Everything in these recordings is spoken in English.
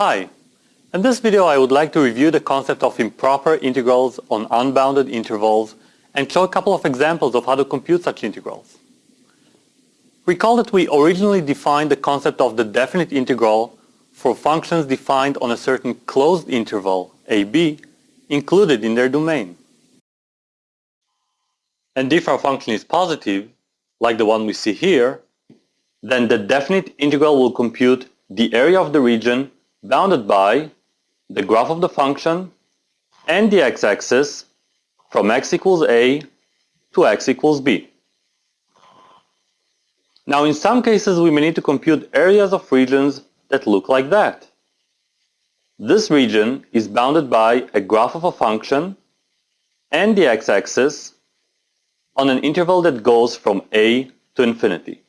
Hi. In this video I would like to review the concept of improper integrals on unbounded intervals and show a couple of examples of how to compute such integrals. Recall that we originally defined the concept of the definite integral for functions defined on a certain closed interval, ab, included in their domain. And if our function is positive, like the one we see here, then the definite integral will compute the area of the region bounded by the graph of the function and the x-axis from x equals a to x equals b. Now in some cases we may need to compute areas of regions that look like that. This region is bounded by a graph of a function and the x-axis on an interval that goes from a to infinity.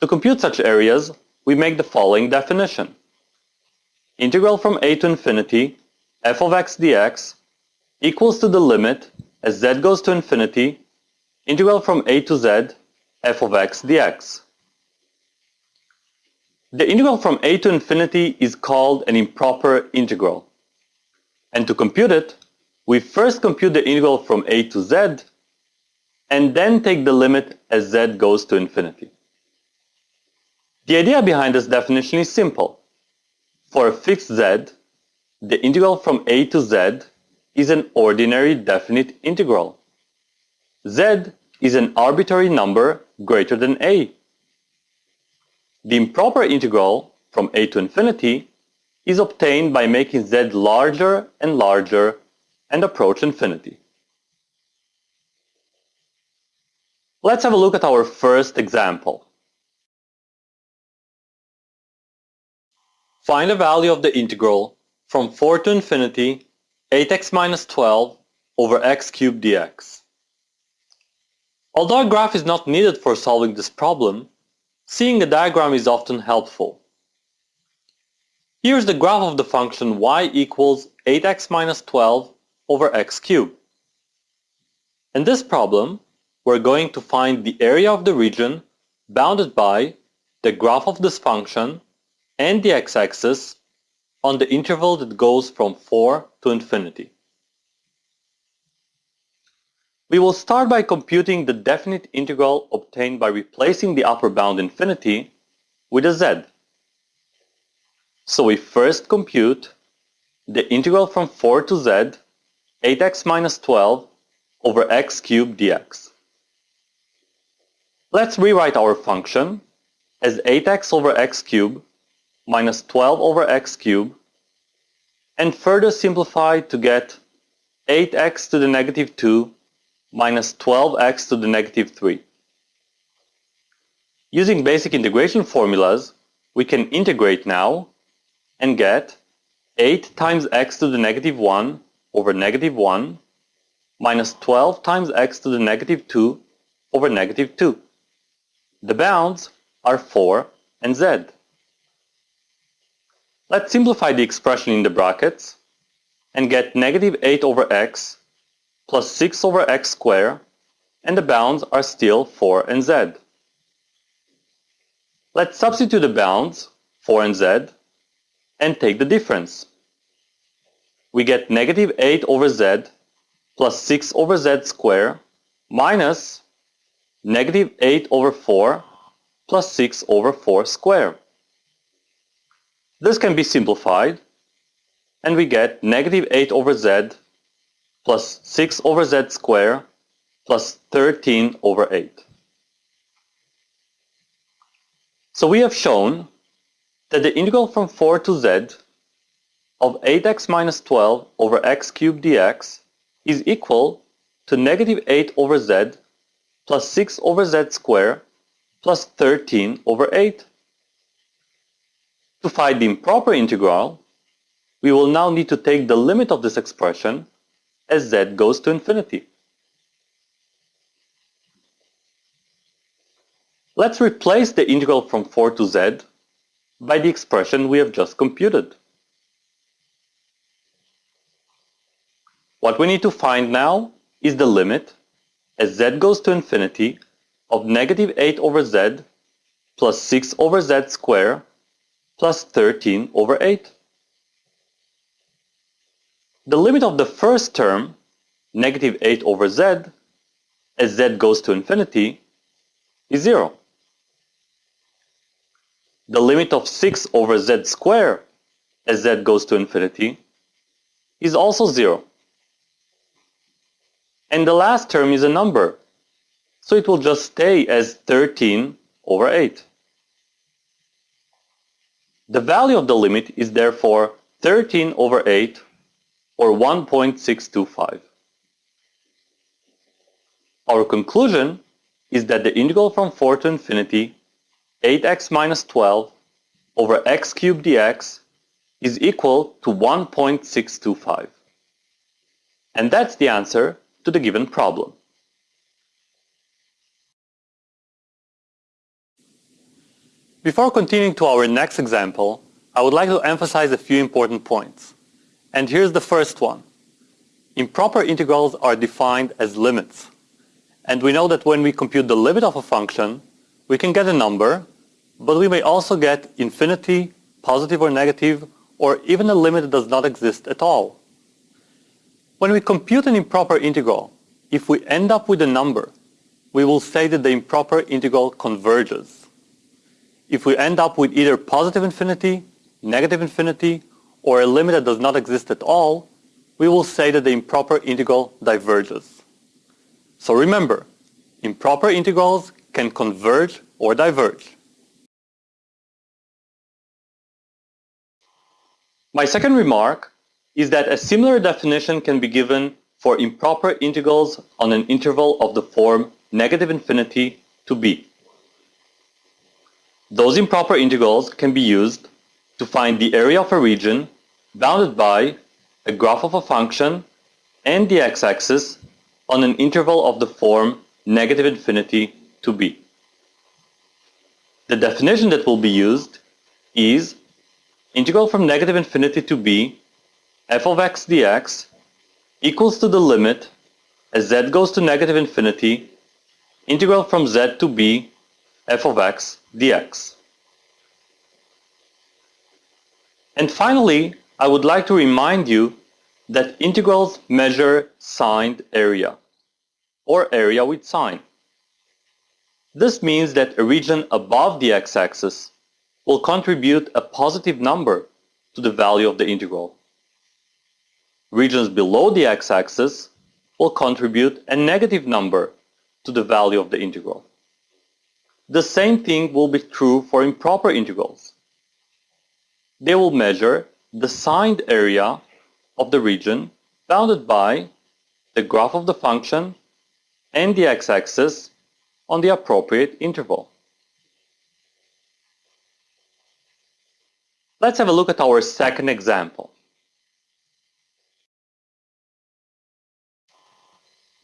To compute such areas, we make the following definition. Integral from a to infinity f of x dx equals to the limit as z goes to infinity integral from a to z f of x dx. The integral from a to infinity is called an improper integral. And to compute it, we first compute the integral from a to z and then take the limit as z goes to infinity. The idea behind this definition is simple. For a fixed z, the integral from a to z is an ordinary definite integral. z is an arbitrary number greater than a. The improper integral from a to infinity is obtained by making z larger and larger and approach infinity. Let's have a look at our first example. Find the value of the integral from 4 to infinity 8x minus 12 over x cubed dx. Although a graph is not needed for solving this problem, seeing a diagram is often helpful. Here's the graph of the function y equals 8x minus 12 over x cubed. In this problem, we're going to find the area of the region bounded by the graph of this function and the x-axis on the interval that goes from 4 to infinity. We will start by computing the definite integral obtained by replacing the upper bound infinity with a z. So we first compute the integral from 4 to z 8x minus 12 over x cubed dx. Let's rewrite our function as 8x over x cubed minus 12 over x cubed and further simplify to get 8x to the negative 2 minus 12x to the negative 3. Using basic integration formulas, we can integrate now and get 8 times x to the negative 1 over negative 1 minus 12 times x to the negative 2 over negative 2. The bounds are 4 and z. Let's simplify the expression in the brackets and get negative 8 over x plus 6 over x squared and the bounds are still 4 and z. Let's substitute the bounds 4 and z and take the difference. We get negative 8 over z plus 6 over z squared minus negative 8 over 4 plus 6 over 4 squared. This can be simplified and we get negative 8 over z plus 6 over z squared plus 13 over 8. So we have shown that the integral from 4 to z of 8x minus 12 over x cubed dx is equal to negative 8 over z plus 6 over z squared plus 13 over 8. To find the improper integral, we will now need to take the limit of this expression as z goes to infinity. Let's replace the integral from 4 to z by the expression we have just computed. What we need to find now is the limit as z goes to infinity of negative 8 over z plus 6 over z squared plus 13 over 8. The limit of the first term, negative 8 over z, as z goes to infinity, is 0. The limit of 6 over z squared as z goes to infinity is also 0. And the last term is a number, so it will just stay as 13 over 8. The value of the limit is therefore 13 over 8 or 1.625. Our conclusion is that the integral from 4 to infinity 8x minus 12 over x cubed dx is equal to 1.625. And that's the answer to the given problem. Before continuing to our next example, I would like to emphasize a few important points. And here's the first one. Improper integrals are defined as limits. And we know that when we compute the limit of a function, we can get a number, but we may also get infinity, positive or negative, or even a limit that does not exist at all. When we compute an improper integral, if we end up with a number, we will say that the improper integral converges. If we end up with either positive infinity, negative infinity, or a limit that does not exist at all, we will say that the improper integral diverges. So remember, improper integrals can converge or diverge. My second remark is that a similar definition can be given for improper integrals on an interval of the form negative infinity to b. Those improper integrals can be used to find the area of a region bounded by a graph of a function and the x-axis on an interval of the form negative infinity to b. The definition that will be used is integral from negative infinity to b f of x dx equals to the limit as z goes to negative infinity integral from z to b f of x dx. And finally, I would like to remind you that integrals measure signed area, or area with sign. This means that a region above the x-axis will contribute a positive number to the value of the integral. Regions below the x-axis will contribute a negative number to the value of the integral. The same thing will be true for improper integrals. They will measure the signed area of the region bounded by the graph of the function and the x-axis on the appropriate interval. Let's have a look at our second example.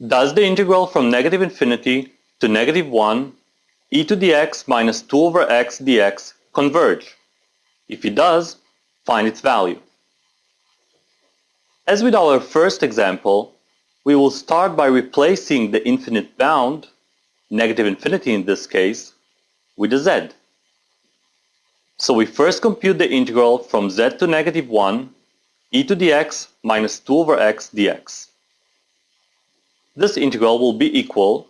Does the integral from negative infinity to negative 1 e to the x minus 2 over x dx converge? If it does, find its value. As with our first example, we will start by replacing the infinite bound, negative infinity in this case, with a z. So we first compute the integral from z to negative 1 e to the x minus 2 over x dx. This integral will be equal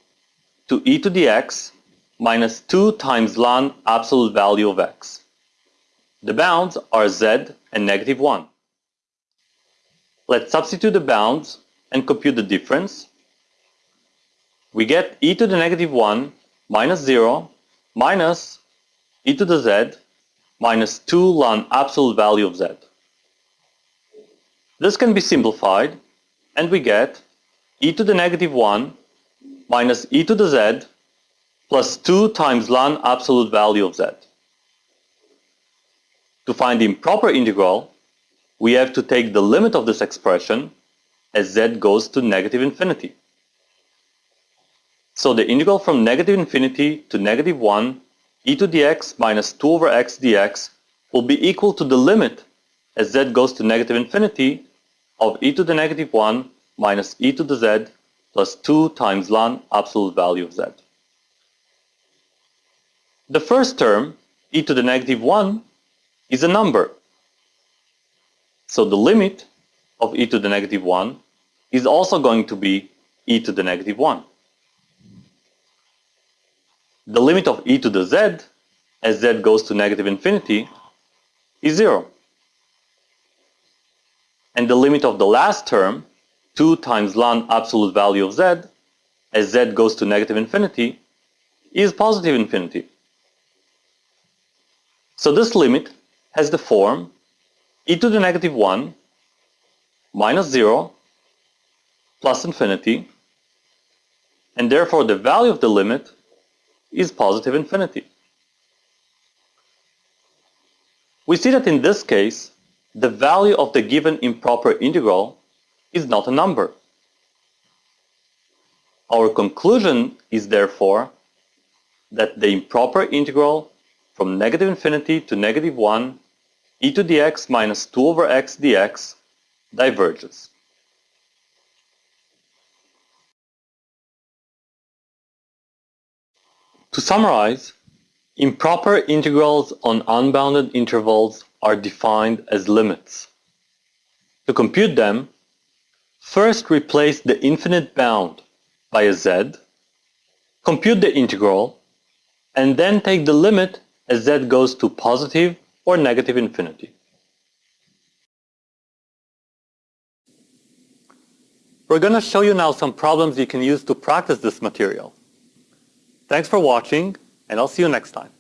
to e to the x minus 2 times ln absolute value of x. The bounds are z and negative 1. Let's substitute the bounds and compute the difference. We get e to the negative 1 minus 0 minus e to the z minus 2 ln absolute value of z. This can be simplified and we get e to the negative 1 minus e to the z plus 2 times ln absolute value of z. To find the improper integral, we have to take the limit of this expression as z goes to negative infinity. So the integral from negative infinity to negative 1 e to the x minus 2 over x dx will be equal to the limit as z goes to negative infinity of e to the negative 1 minus e to the z plus 2 times ln absolute value of z. The first term, e to the negative 1, is a number. So the limit of e to the negative 1 is also going to be e to the negative 1. The limit of e to the z, as z goes to negative infinity, is 0. And the limit of the last term, 2 times ln absolute value of z, as z goes to negative infinity, is positive infinity. So this limit has the form e to the negative 1 minus 0 plus infinity, and therefore the value of the limit is positive infinity. We see that in this case, the value of the given improper integral is not a number. Our conclusion is therefore that the improper integral from negative infinity to negative 1 e to the x minus 2 over x dx diverges. To summarize, improper integrals on unbounded intervals are defined as limits. To compute them, first replace the infinite bound by a z, compute the integral, and then take the limit as z goes to positive or negative infinity. We're going to show you now some problems you can use to practice this material. Thanks for watching, and I'll see you next time.